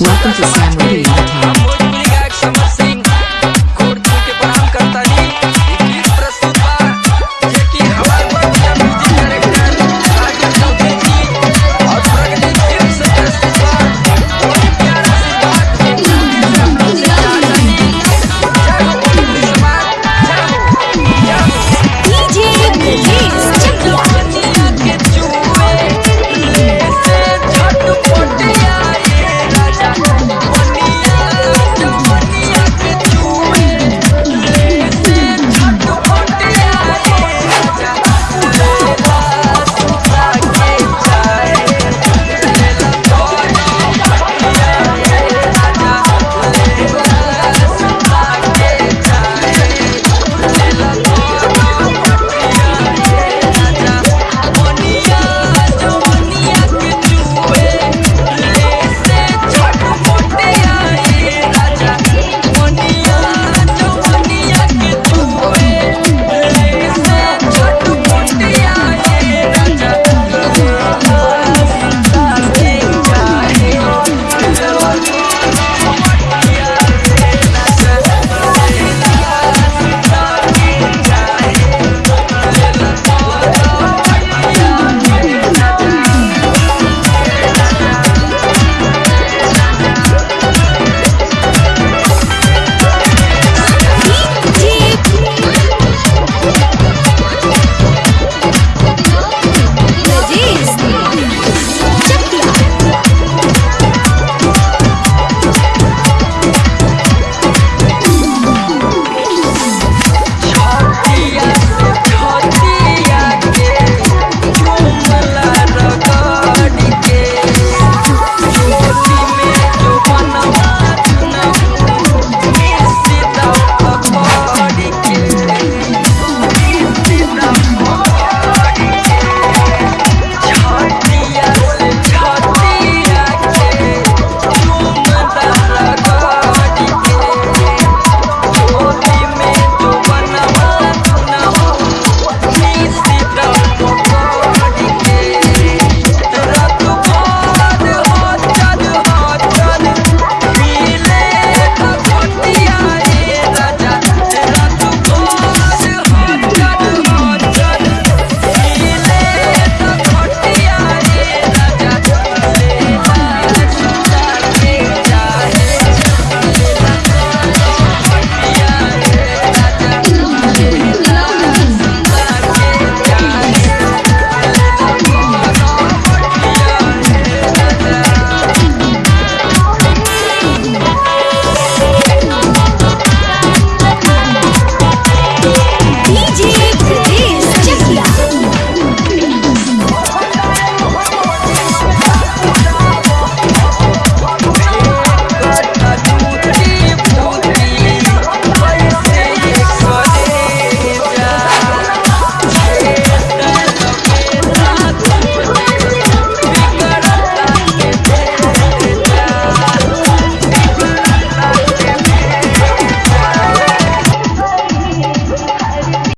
Welcome to Sam Radio podcast.